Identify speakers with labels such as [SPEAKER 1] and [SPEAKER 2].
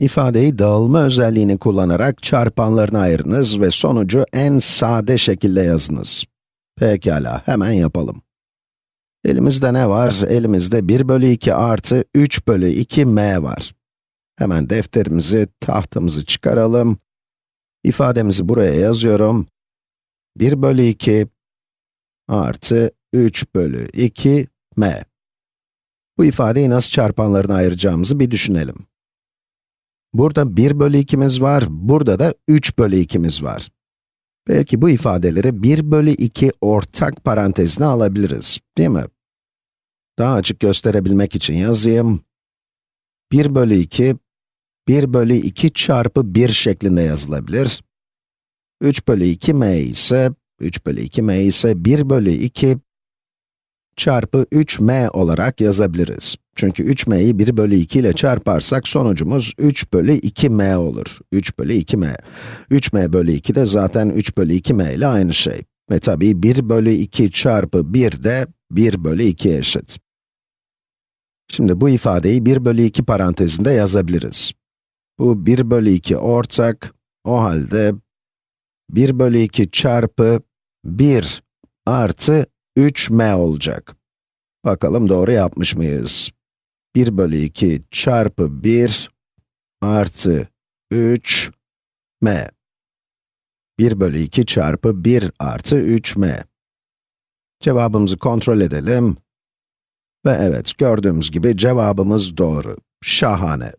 [SPEAKER 1] İfadeyi dağılma özelliğini kullanarak çarpanlarına ayırınız ve sonucu en sade şekilde yazınız. Pekala, hemen yapalım. Elimizde ne var? Elimizde 1 bölü 2 artı 3 bölü 2 m var. Hemen defterimizi, tahtamızı çıkaralım. İfademizi buraya yazıyorum. 1 bölü 2 artı 3 bölü 2 m. Bu ifadeyi nasıl çarpanlarına ayıracağımızı bir düşünelim. Burada 1 bölü 2'miz var, burada da 3 bölü 2'miz var. Belki bu ifadeleri 1 bölü 2 ortak parantezine alabiliriz, değil mi? Daha açık gösterebilmek için yazayım. 1 bölü 2, 1 bölü 2 çarpı 1 şeklinde yazılabilir. 3 bölü 2 m ise, 3 bölü 2 m ise 1 bölü 2 çarpı 3m olarak yazabiliriz. Çünkü 3m'yi 1 bölü 2 ile çarparsak sonucumuz 3 bölü 2m olur. 3 bölü 2m. 3m bölü 2 de zaten 3 bölü 2m ile aynı şey. Ve tabii 1 bölü 2 çarpı 1 de 1 bölü 2'ye eşit. Şimdi bu ifadeyi 1 bölü 2 parantezinde yazabiliriz. Bu 1 bölü 2 ortak, o halde 1 bölü 2 çarpı 1 artı 3m olacak. Bakalım doğru yapmış mıyız? 1 bölü 2 çarpı 1 artı 3 m. 1 bölü 2 çarpı 1 artı 3 m. Cevabımızı kontrol edelim. Ve evet, gördüğümüz gibi cevabımız doğru. Şahane.